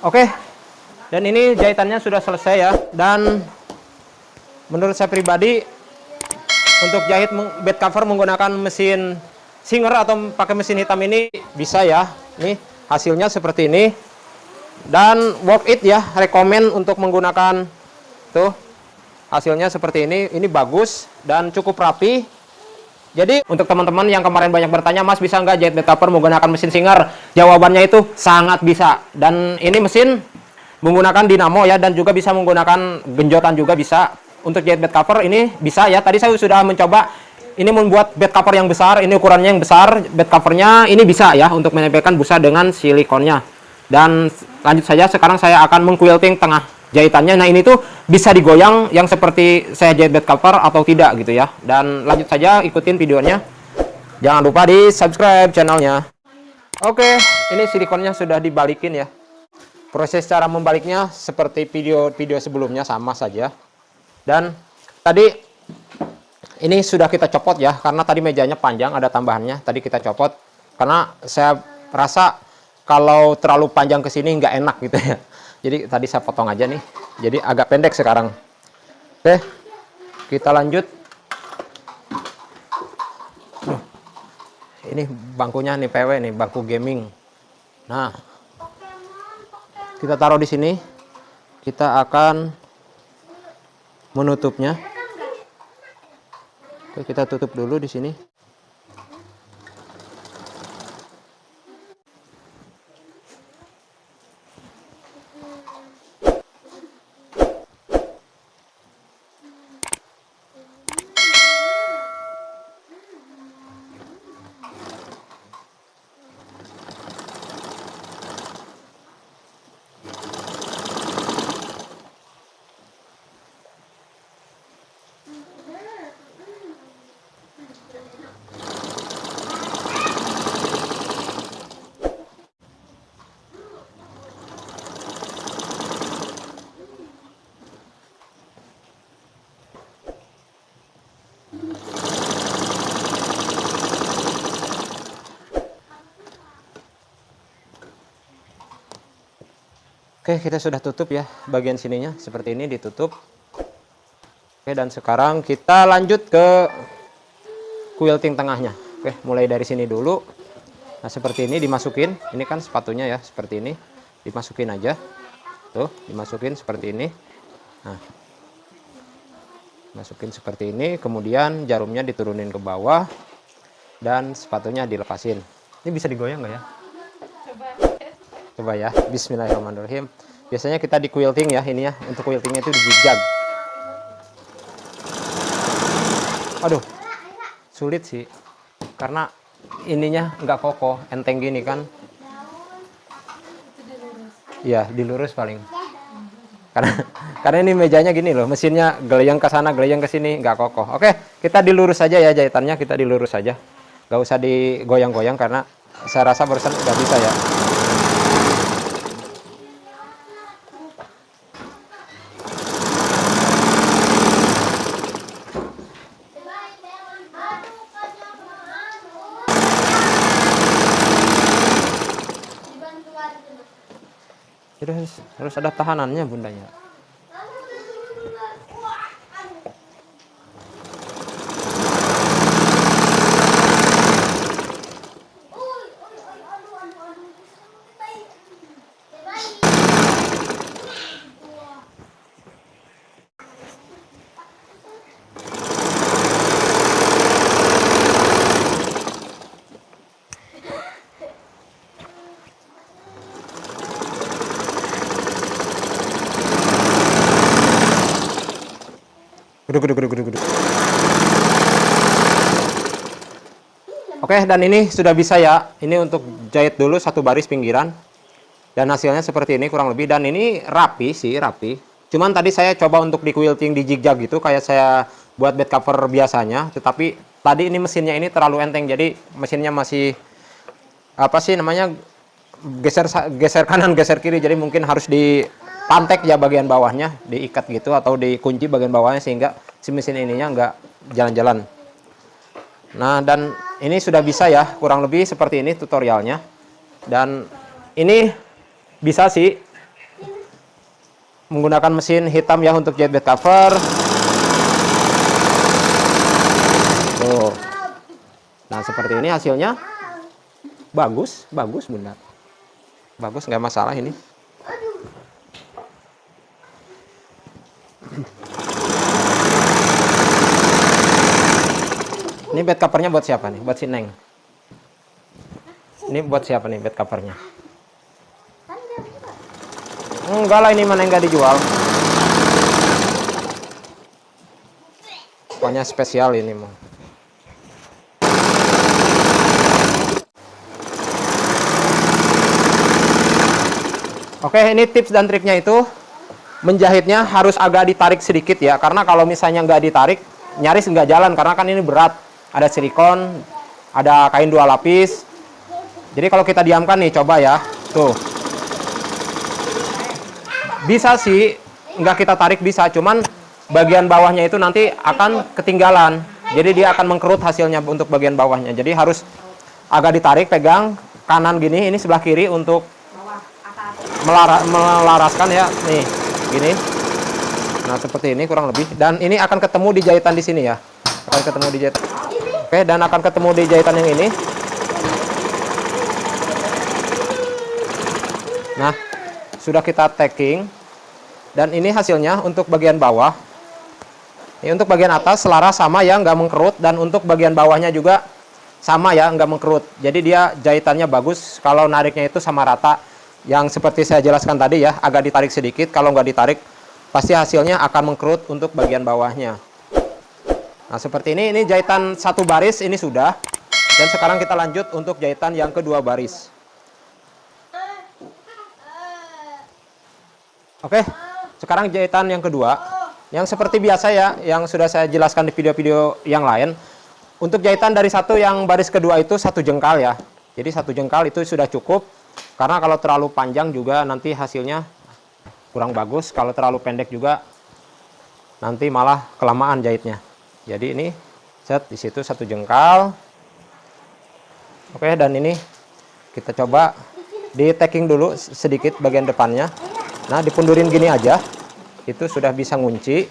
Oke. Dan ini jahitannya sudah selesai ya. Dan menurut saya pribadi untuk jahit bed cover menggunakan mesin Singer atau pakai mesin hitam ini bisa ya. Nih hasilnya seperti ini. Dan worth it ya, rekomend untuk menggunakan tuh hasilnya seperti ini. Ini bagus dan cukup rapi. Jadi untuk teman-teman yang kemarin banyak bertanya, Mas bisa nggak jahit bed cover menggunakan mesin Singer? Jawabannya itu sangat bisa. Dan ini mesin menggunakan dinamo ya dan juga bisa menggunakan genjotan juga bisa untuk jahit bed cover ini bisa ya tadi saya sudah mencoba ini membuat bed cover yang besar ini ukurannya yang besar bed covernya ini bisa ya untuk menempelkan busa dengan silikonnya dan lanjut saja sekarang saya akan mengquilting tengah jahitannya. Nah ini tuh bisa digoyang yang seperti saya jahit bed cover atau tidak gitu ya. Dan lanjut saja ikutin videonya. Jangan lupa di subscribe channelnya. Oke ini silikonnya sudah dibalikin ya. Proses cara membaliknya seperti video-video sebelumnya sama saja. Dan tadi ini sudah kita copot ya karena tadi mejanya panjang ada tambahannya tadi kita copot. Karena saya rasa kalau terlalu panjang ke sini nggak enak gitu ya jadi tadi saya potong aja nih. Jadi agak pendek sekarang. Oke kita lanjut. Ini bangkunya nih PW nih bangku gaming. Nah kita taruh di sini. Kita akan menutupnya. Oke, kita tutup dulu di sini. Oke, kita sudah tutup ya bagian sininya seperti ini ditutup. Oke, dan sekarang kita lanjut ke quilting tengahnya. Oke, mulai dari sini dulu. Nah, seperti ini dimasukin. Ini kan sepatunya ya, seperti ini. Dimasukin aja. Tuh, dimasukin seperti ini. Nah. Masukin seperti ini, kemudian jarumnya diturunin ke bawah dan sepatunya dilepasin. Ini bisa digoyang nggak ya? Coba ya Bismillahirrahmanirrahim. Biasanya kita di quilting ya ini ya untuk quiltingnya itu di zigzag aduh sulit sih karena ininya nggak kokoh enteng gini kan? Ya dilurus paling. Karena karena ini mejanya gini loh mesinnya gelayang ke sana gelayang ke sini nggak kokoh. Oke kita dilurus saja ya jahitannya kita dilurus saja nggak usah digoyang-goyang karena saya rasa barusan nggak bisa ya Jadi harus, ada tahanannya bundanya. Geduk, geduk, geduk, geduk. Oke, dan ini sudah bisa ya. Ini untuk jahit dulu satu baris pinggiran. Dan hasilnya seperti ini kurang lebih. Dan ini rapi sih, rapi. Cuman tadi saya coba untuk di quilting di jig gitu. Kayak saya buat bed cover biasanya. Tetapi tadi ini mesinnya ini terlalu enteng. Jadi mesinnya masih, apa sih namanya, geser geser kanan, geser kiri. Jadi mungkin harus di pantek ya bagian bawahnya diikat gitu atau dikunci bagian bawahnya sehingga si mesin ininya enggak jalan-jalan nah dan ini sudah bisa ya kurang lebih seperti ini tutorialnya dan ini bisa sih menggunakan mesin hitam ya untuk jahit bed cover. Tuh. Nah, seperti ini hasilnya. Bagus, bagus bunda. Bagus, nggak masalah ini. Ini bed covernya buat siapa nih? Buat si Neng. Ini buat siapa nih bed covernya? Enggak lah ini mana enggak dijual. Pokoknya spesial ini mau. Oke, ini tips dan triknya itu menjahitnya harus agak ditarik sedikit ya, karena kalau misalnya nggak ditarik, nyaris nggak jalan karena kan ini berat. Ada silikon, ada kain dua lapis. Jadi kalau kita diamkan nih, coba ya, tuh. Bisa sih, nggak kita tarik bisa, cuman bagian bawahnya itu nanti akan ketinggalan. Jadi dia akan mengkerut hasilnya untuk bagian bawahnya. Jadi harus agak ditarik, pegang kanan gini, ini sebelah kiri untuk melara, melaraskan ya nih gini nah seperti ini kurang lebih. Dan ini akan ketemu di jahitan di sini ya. Akan ketemu di jahit oke dan akan ketemu di jahitan yang ini. Nah sudah kita tacking dan ini hasilnya untuk bagian bawah. Ini untuk bagian atas selaras sama ya nggak mengkerut. Dan untuk bagian bawahnya juga sama ya nggak mengkerut. Jadi dia jahitannya bagus. Kalau nariknya itu sama rata yang seperti saya jelaskan tadi ya agak ditarik sedikit. Kalau nggak ditarik pasti hasilnya akan mengkerut untuk bagian bawahnya. Nah seperti ini ini jahitan satu baris ini sudah. Dan sekarang kita lanjut untuk jahitan yang kedua baris. Oke sekarang jahitan yang kedua. Yang seperti biasa ya yang sudah saya jelaskan di video-video yang lain. Untuk jahitan dari satu yang baris kedua itu satu jengkal ya. Jadi satu jengkal itu sudah cukup karena kalau terlalu panjang juga nanti hasilnya kurang bagus. Kalau terlalu pendek juga nanti malah kelamaan jahitnya. Jadi ini set di situ satu jengkal. Oke, dan ini kita coba di tacking dulu sedikit bagian depannya. Nah, dipundurin gini aja. Itu sudah bisa ngunci.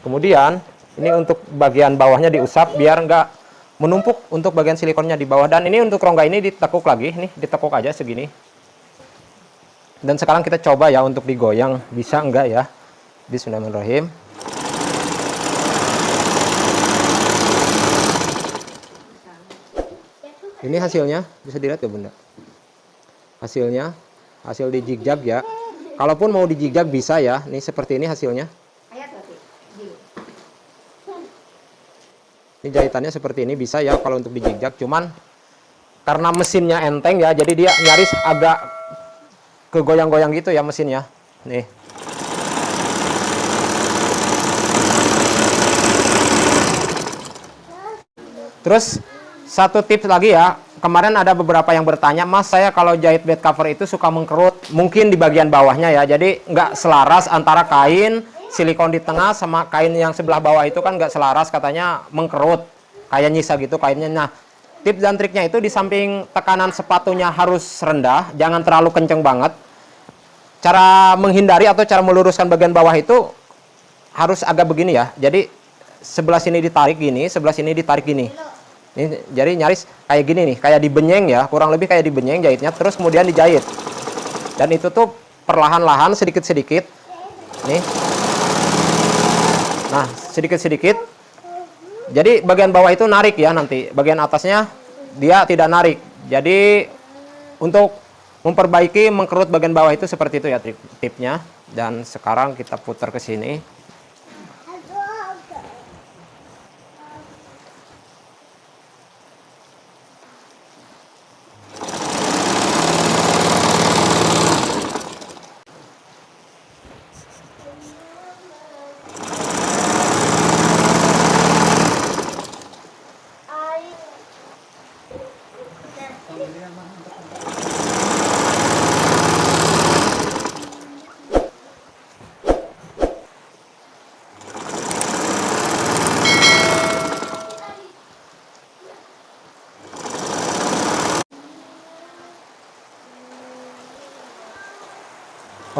Kemudian ini untuk bagian bawahnya diusap biar enggak menumpuk untuk bagian silikonnya di bawah dan ini untuk rongga ini ditekuk lagi nih ditekuk aja segini dan sekarang kita coba ya untuk digoyang. Bisa enggak ya? Bismillahirrahmanirrahim. Ini hasilnya? Bisa dilihat ya bunda? Hasilnya? Hasil di jigjag ya. Kalaupun mau di jigjag bisa ya. Nih seperti ini hasilnya. Ini jahitannya seperti ini. Bisa ya kalau untuk dijigjag cuman karena mesinnya enteng ya jadi dia nyaris agak kegoyang-goyang gitu ya mesinnya nih. Terus satu tips lagi ya. Kemarin ada beberapa yang bertanya mas saya kalau jahit bed cover itu suka mengkerut mungkin di bagian bawahnya ya. Jadi nggak selaras antara kain silikon di tengah sama kain yang sebelah bawah itu kan nggak selaras katanya mengkerut. Kayak nyisa gitu kainnya. Nah tips dan triknya itu di samping tekanan sepatunya harus rendah jangan terlalu kenceng banget. Cara menghindari atau cara meluruskan bagian bawah itu harus agak begini ya. Jadi sebelah sini ditarik gini sebelah sini ditarik gini. Ini jadi nyaris kayak gini nih kayak dibenyeng ya. Kurang lebih kayak dibenyeng jahitnya terus kemudian dijahit. Dan itu tuh perlahan-lahan sedikit-sedikit. Nih. Nah, sedikit-sedikit. Jadi bagian bawah itu narik ya nanti. Bagian atasnya dia tidak narik. Jadi untuk memperbaiki mengkerut bagian bawah itu seperti itu ya tip tipnya. Dan sekarang kita putar ke sini.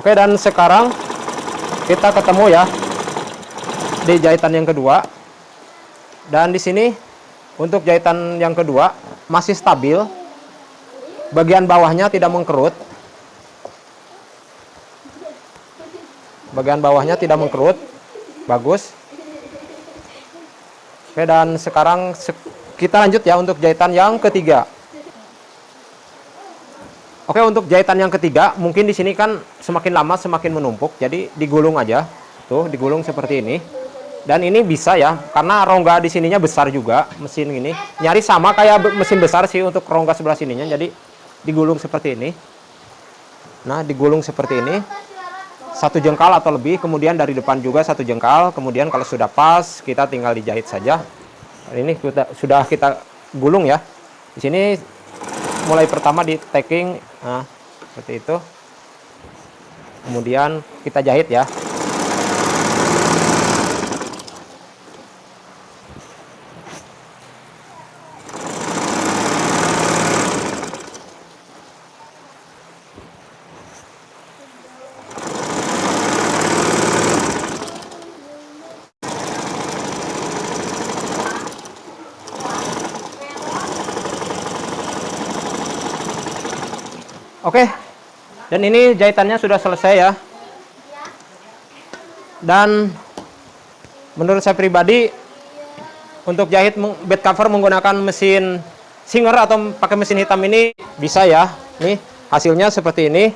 Oke dan sekarang kita ketemu ya di jahitan yang kedua. Dan di sini untuk jahitan yang kedua masih stabil. Bagian bawahnya tidak mengkerut. Bagian bawahnya tidak mengkerut. Bagus. Oke, dan sekarang kita lanjut ya untuk jahitan yang ketiga. Oke, untuk jahitan yang ketiga, mungkin di sini kan semakin lama semakin menumpuk, jadi digulung aja. Tuh, digulung seperti ini. Dan ini bisa ya, karena rongga di sininya besar juga, mesin ini. Nyari sama kayak mesin besar sih untuk rongga sebelah sininya, jadi digulung seperti ini. Nah, digulung seperti ini. Satu jengkal atau lebih, kemudian dari depan juga satu jengkal. Kemudian kalau sudah pas, kita tinggal dijahit saja. Ini sudah kita gulung ya. Di sini mulai pertama di tacking nah, seperti itu. Kemudian kita jahit ya Oke. Dan ini jahitannya sudah selesai ya. Dan menurut saya pribadi untuk jahit bed cover menggunakan mesin Singer atau pakai mesin hitam ini bisa ya. Nih, hasilnya seperti ini.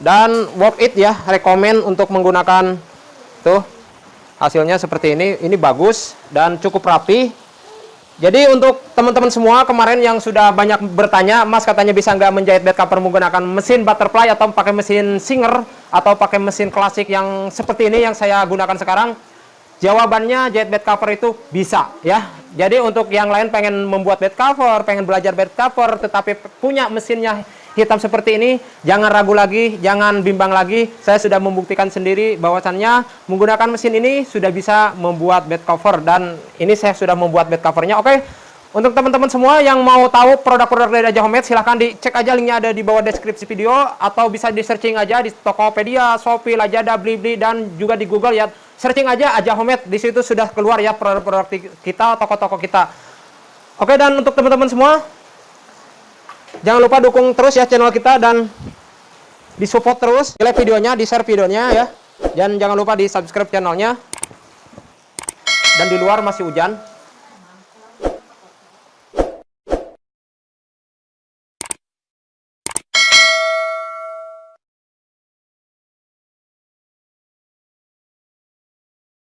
Dan worth it ya, rekomend untuk menggunakan tuh hasilnya seperti ini. Ini bagus dan cukup rapi jadi untuk teman-teman semua kemarin yang sudah banyak bertanya, Mas katanya bisa nggak menjahit bed cover menggunakan mesin butterfly atau pakai mesin Singer atau pakai mesin klasik yang seperti ini yang saya gunakan sekarang? Jawabannya jahit bed cover itu bisa ya. Jadi untuk yang lain pengen membuat bed cover, pengen belajar bed cover tetapi punya mesinnya hitam seperti ini, jangan ragu lagi, jangan bimbang lagi. Saya sudah membuktikan sendiri bahwasannya menggunakan mesin ini sudah bisa membuat bed cover dan ini saya sudah membuat bed covernya. Oke, untuk teman-teman semua yang mau tahu produk-produk dari Raja Homemade silahkan dicek aja linknya ada di bawah deskripsi video atau bisa di searching aja di Tokopedia, Shopee, Lazada, Blibli dan juga di Google ya. Searching aja aja Homemade di situ sudah keluar ya produk-produk kita, toko-toko kita. Oke dan untuk teman-teman semua Jangan lupa dukung terus ya channel kita dan disupport terus. Like videonya, di share videonya ya. Dan jangan lupa di subscribe channelnya. Dan di luar masih hujan.